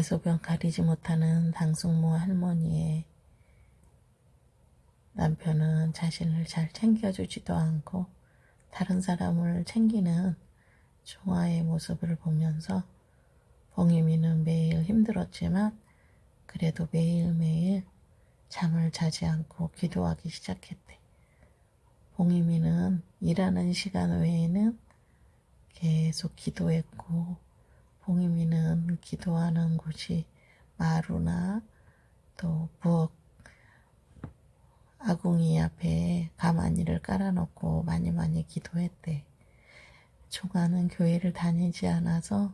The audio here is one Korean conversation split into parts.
대소변 가리지 못하는 당숙모 할머니의 남편은 자신을 잘 챙겨주지도 않고 다른 사람을 챙기는 종아의 모습을 보면서 봉이미는 매일 힘들었지만 그래도 매일매일 잠을 자지 않고 기도하기 시작했대. 봉이미는 일하는 시간 외에는 계속 기도했고 봉이미는 기도하는 곳이 마루나 또 부엌 아궁이 앞에 가마니를 깔아놓고 많이 많이 기도했대. 종아는 교회를 다니지 않아서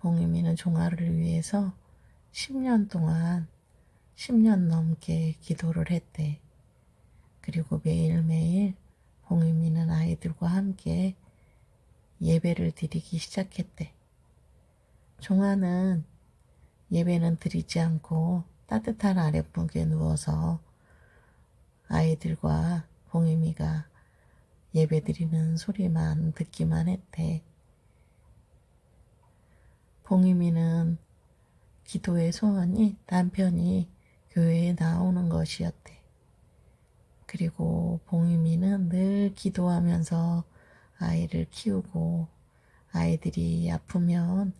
봉이미는 종아를 위해서 10년 동안 10년 넘게 기도를 했대. 그리고 매일매일 봉이미는 아이들과 함께 예배를 드리기 시작했대. 종아는 예배는 드리지 않고 따뜻한 아랫목에 누워서 아이들과 봉이미가 예배 드리는 소리만 듣기만 했대. 봉이미는 기도의 소원이 남편이 교회에 나오는 것이었대. 그리고 봉이미는 늘 기도하면서 아이를 키우고 아이들이 아프면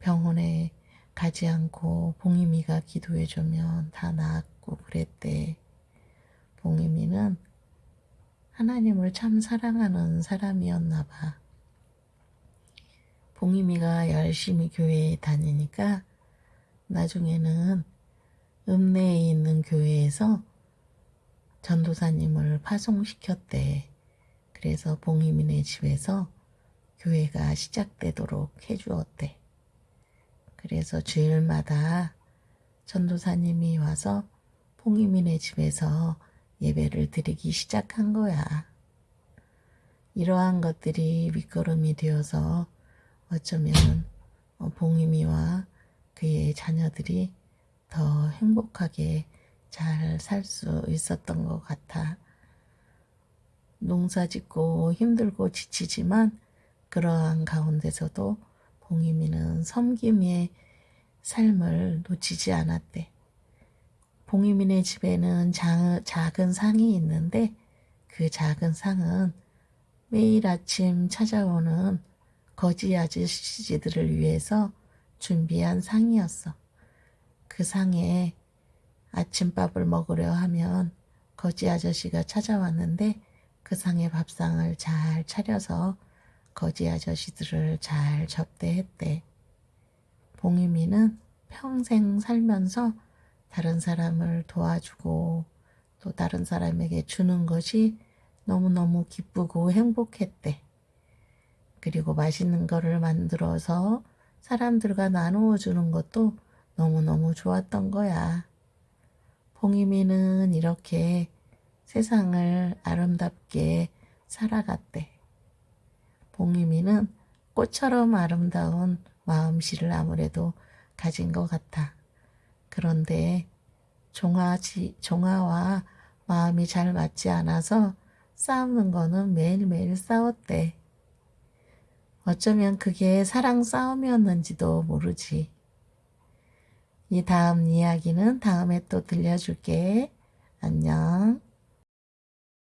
병원에 가지 않고 봉이미가 기도해주면 다 나았고 그랬대. 봉이미는 하나님을 참 사랑하는 사람이었나 봐. 봉이미가 열심히 교회에 다니니까 나중에는 읍내에 있는 교회에서 전도사님을 파송시켰대. 그래서 봉이민의 집에서 교회가 시작되도록 해주었대. 그래서 주일마다 전도사님이 와서 봉이민의 집에서 예배를 드리기 시작한 거야. 이러한 것들이 밑거름이 되어서 어쩌면 어, 봉이미와 그의 자녀들이 더 행복하게 잘 살 수 있었던 것 같아. 농사 짓고 힘들고 지치지만 그러한 가운데서도 봉이미는 섬김의 삶을 놓치지 않았대. 봉이민의 집에는 자, 작은 상이 있는데 그 작은 상은 매일 아침 찾아오는 거지 아저씨들을 위해서 준비한 상이었어. 그 상에 아침밥을 먹으려 하면 거지 아저씨가 찾아왔는데 그 상에 밥상을 잘 차려서 거지 아저씨들을 잘 접대했대. 봉이미는 평생 살면서 다른 사람을 도와주고 또 다른 사람에게 주는 것이 너무너무 기쁘고 행복했대. 그리고 맛있는 거를 만들어서 사람들과 나누어 주는 것도 너무너무 좋았던 거야. 봉이미는 이렇게 세상을 아름답게 살아갔대. 봉이미는 꽃처럼 아름다운 마음씨를 아무래도 가진 것 같아. 그런데 종아지, 종아와 마음이 잘 맞지 않아서 싸우는 거는 매일매일 싸웠대. 어쩌면 그게 사랑 싸움이었는지도 모르지. 이 다음 이야기는 다음에 또 들려줄게. 안녕.